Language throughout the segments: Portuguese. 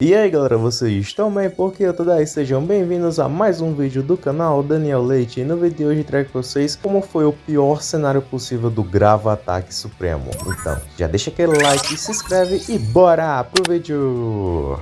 E aí galera, vocês estão bem? Porque eu tô daí, sejam bem-vindos a mais um vídeo do canal Daniel Leite E no vídeo de hoje trago pra vocês como foi o pior cenário possível do Grava Ataque Supremo Então, já deixa aquele like, se inscreve e bora pro vídeo!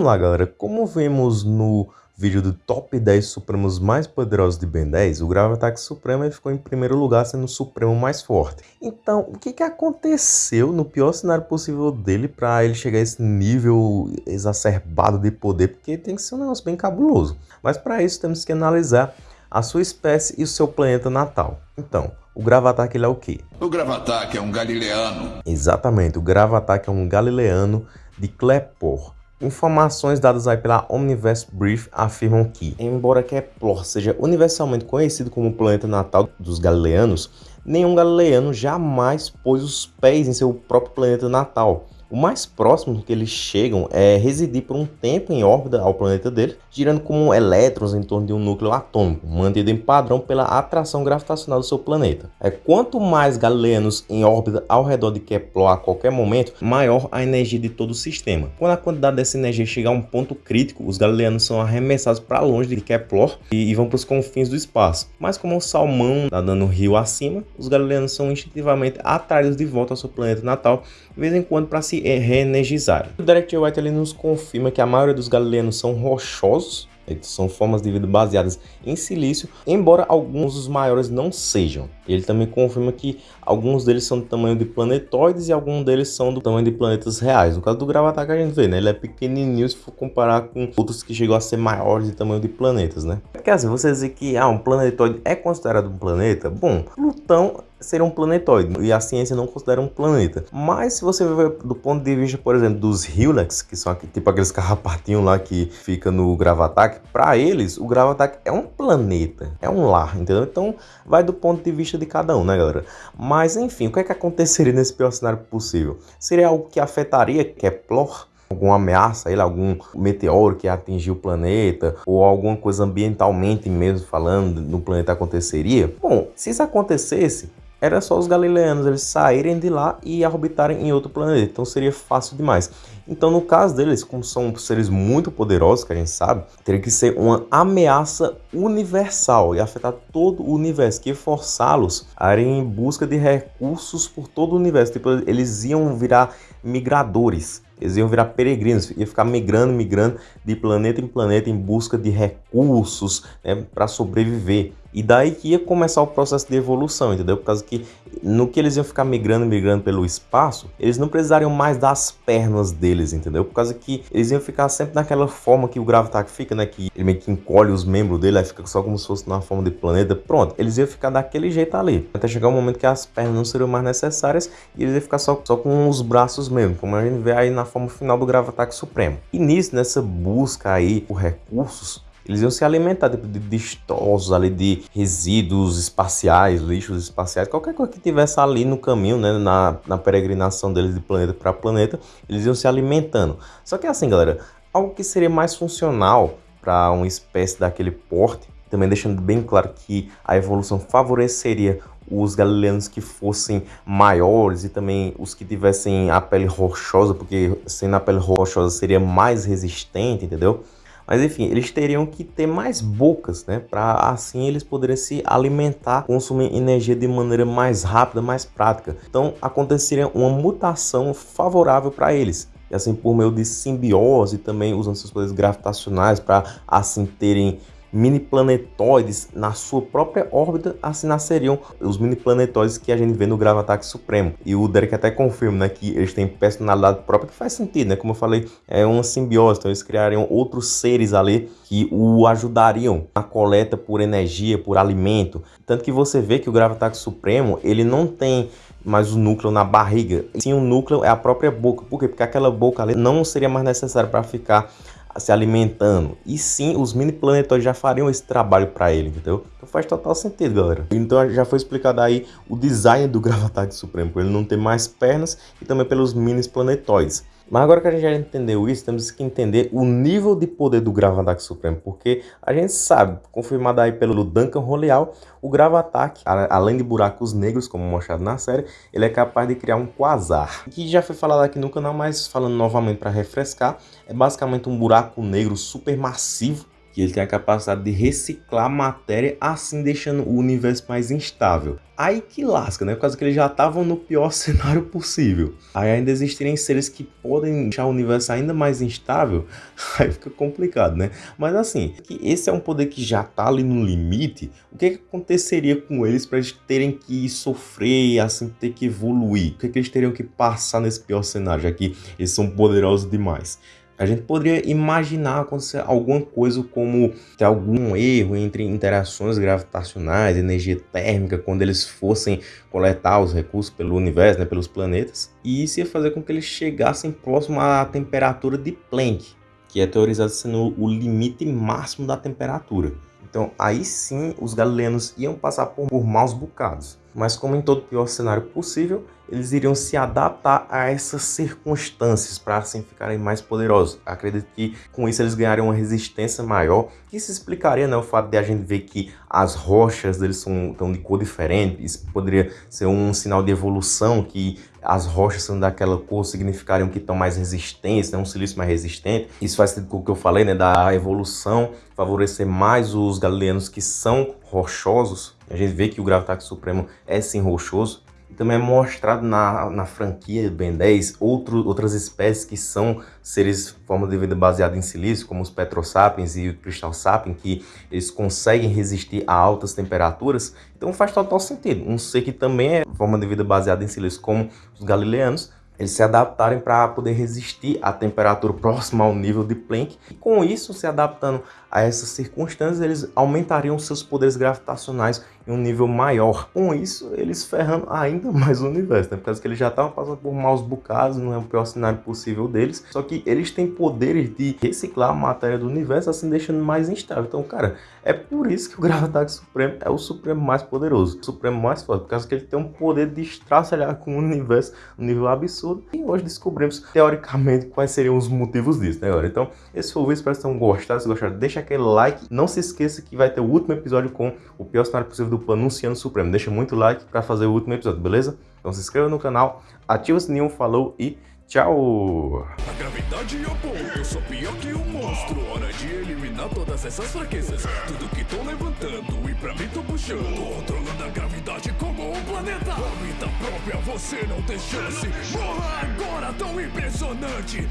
Vamos lá galera, como vimos no vídeo do top 10 supremos mais poderosos de Ben 10, o Grave Ataque Supremo ficou em primeiro lugar sendo o supremo mais forte. Então, o que, que aconteceu no pior cenário possível dele para ele chegar a esse nível exacerbado de poder? Porque tem que ser um negócio bem cabuloso. Mas para isso temos que analisar a sua espécie e o seu planeta natal. Então, o Gravataque ele é o quê? O Gravataque é um galileano. Exatamente, o Gravataque é um galileano de Klepor. Informações dadas aí pela Omniverse Brief afirmam que, embora Kepler seja universalmente conhecido como o planeta natal dos galileanos, nenhum galileano jamais pôs os pés em seu próprio planeta natal, o mais próximo que eles chegam é residir por um tempo em órbita ao planeta dele, girando como elétrons em torno de um núcleo atômico, mantido em padrão pela atração gravitacional do seu planeta. É quanto mais galileanos em órbita ao redor de Kepler a qualquer momento, maior a energia de todo o sistema. Quando a quantidade dessa energia chegar a um ponto crítico, os galileanos são arremessados para longe de Kepler e, vão para os confins do espaço. Mas como o salmão está dando rio acima, os galileanos são instintivamente atraídos de volta ao seu planeta natal, de vez em quando para se reenergizarem. O Direct White ele nos confirma que a maioria dos galileanos são rochosos, são formas de vida baseadas em silício, embora alguns dos maiores não sejam. Ele também confirma que alguns deles são do tamanho de planetoides e alguns deles são do tamanho de planetas reais. No caso do Gravatar que a gente vê, né? Ele é pequenininho se for comparar com outros que chegam a ser maiores de tamanho de planetas, né? Porque assim, você dizer que ah, um planetoide é considerado um planeta, bom, Plutão ser um planetoide e a ciência não considera um planeta. Mas se você ver do ponto de vista, por exemplo, dos Hylex, que são tipo aqueles carrapatinhos lá que fica no Gravatac, para eles o Gravatac é um planeta, é um lar, entendeu? Então vai do ponto de vista de cada um, né, galera? Mas enfim, o que é que aconteceria nesse pior cenário possível? Seria algo que afetaria Kepler? alguma ameaça, ele, algum meteoro que atingiu o planeta, ou alguma coisa ambientalmente mesmo falando no planeta aconteceria? Bom, se isso acontecesse, era só os galileanos eles saírem de lá e orbitarem em outro planeta, então seria fácil demais. Então no caso deles, como são seres muito poderosos, que a gente sabe, teria que ser uma ameaça universal e afetar todo o universo, que forçá-los a irem em busca de recursos por todo o universo, tipo, eles iam virar migradores, eles iam virar peregrinos, ia ficar migrando, migrando de planeta em planeta em busca de recursos né, para sobreviver. E daí que ia começar o processo de evolução, entendeu? Por causa que no que eles iam ficar migrando, migrando pelo espaço, eles não precisariam mais das pernas deles, entendeu? Por causa que eles iam ficar sempre naquela forma que o Gravitac fica, né? Que ele meio que encolhe os membros dele, aí fica só como se fosse na forma de planeta. Pronto, eles iam ficar daquele jeito ali. Até chegar um momento que as pernas não seriam mais necessárias e eles iam ficar só, só com os braços mesmo, como a gente vê aí na forma final do Gravatac Supremo. E nisso, nessa busca aí por recursos, eles iam se alimentar de, de destroços ali, de resíduos espaciais, lixos espaciais, qualquer coisa que tivesse ali no caminho, né, na, na peregrinação deles de planeta para planeta, eles iam se alimentando. Só que assim, galera, algo que seria mais funcional para uma espécie daquele porte, também deixando bem claro que a evolução favoreceria os galileanos que fossem maiores e também os que tivessem a pele rochosa, porque sendo a pele rochosa seria mais resistente, entendeu? Mas enfim, eles teriam que ter mais bocas, né? Para assim eles poderem se alimentar, consumir energia de maneira mais rápida, mais prática. Então aconteceria uma mutação favorável para eles e assim por meio de simbiose também usando seus poderes gravitacionais para assim terem mini planetóides na sua própria órbita, assim nasceriam os mini planetóides que a gente vê no Gravataque Supremo. E o Derek até confirma né, que eles têm personalidade própria, que faz sentido, né? Como eu falei, é uma simbiose, então eles criariam outros seres ali que o ajudariam na coleta por energia, por alimento. Tanto que você vê que o Gravataque Supremo, ele não tem mais o núcleo na barriga. Sim, o núcleo é a própria boca. Por quê? Porque aquela boca ali não seria mais necessária para ficar se alimentando. E sim, os mini planetóides já fariam esse trabalho para ele, entendeu? Então faz total sentido, galera. Então já foi explicado aí o design do Gravataque Supremo, por ele não ter mais pernas e também pelos mini planetóides. Mas agora que a gente já entendeu isso, temos que entender o nível de poder do Gravataque Supremo, porque a gente sabe, confirmado aí pelo Duncan Roleal, o Gravataque, além de buracos negros, como mostrado na série, ele é capaz de criar um quasar, que já foi falado aqui no canal, mas falando novamente para refrescar, é basicamente um buraco negro supermassivo que ele tem a capacidade de reciclar matéria, assim deixando o universo mais instável. Aí que lasca, né? Por causa que eles já estavam no pior cenário possível. Aí ainda existirem seres que podem deixar o universo ainda mais instável, aí fica complicado, né? Mas assim, que esse é um poder que já tá ali no limite, o que, que aconteceria com eles para eles terem que sofrer, assim, ter que evoluir? O que, que eles teriam que passar nesse pior cenário, já que eles são poderosos demais? A gente poderia imaginar acontecer alguma coisa como ter algum erro entre interações gravitacionais, energia térmica, quando eles fossem coletar os recursos pelo universo, né, pelos planetas, e isso ia fazer com que eles chegassem próximo à temperatura de Planck, que é teorizado sendo o limite máximo da temperatura. Então aí sim os galileanos iam passar por, por maus bocados. Mas como em todo pior cenário possível, eles iriam se adaptar a essas circunstâncias para assim ficarem mais poderosos. Acredito que com isso eles ganhariam uma resistência maior, que se explicaria né, o fato de a gente ver que as rochas deles são tão de cor diferente, isso poderia ser um sinal de evolução, que as rochas sendo daquela cor significariam que estão mais resistentes, né, um silício mais resistente. Isso faz com o que eu falei, né, da evolução favorecer mais os galileanos que são rochosos. A gente vê que o Gravitax Supremo é sim rochoso também é mostrado na, na franquia Ben 10 outro, outras espécies que são seres forma de vida baseada em silício, como os Petrosapiens e o Crystal Sapien, que eles conseguem resistir a altas temperaturas. Então faz total sentido. Um ser que também é forma de vida baseada em silício, como os galileanos, eles se adaptarem para poder resistir à temperatura próxima ao nível de Planck. E com isso, se adaptando a essas circunstâncias, eles aumentariam seus poderes gravitacionais em um nível maior. Com isso, eles ferrando ainda mais o universo, né? Por causa que eles já estavam passando por maus bocados, não é o pior cenário possível deles. Só que eles têm poderes de reciclar a matéria do universo, assim deixando mais instável. Então, cara, é por isso que o Gravataque Supremo é o Supremo mais poderoso, o Supremo mais forte, por causa que ele tem um poder de estraçalhar com o universo um nível absurdo. E hoje descobrimos, teoricamente, quais seriam os motivos disso, né, galera? Então, esse foi o vídeo, espero que vocês tenham gostado. Se gostaram, deixa aquele like. Não se esqueça que vai ter o último episódio com o pior cenário possível do plano Luciano Supremo. Deixa muito like para fazer o último episódio, beleza? Então se inscreva no canal, ativa o sininho, falou e tchau! A gravidade é eu sou pior que um monstro. Hora de eliminar todas essas fraquezas. Tudo que tô levantando e pra mim tô puxando. Controlando a gravidade como um planeta. A vida própria, você não tem chance. Morra agora, tão impressionante.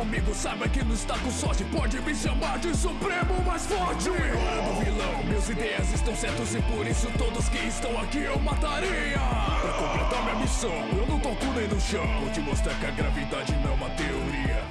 Comigo, saiba que não está com sorte. Pode me chamar de supremo mais forte. Não é hora do vilão, meus ideias estão certos e por isso todos que estão aqui eu mataria. Pra completar minha missão, eu não toco nem no chão. Vou te mostrar que a gravidade não é uma teoria.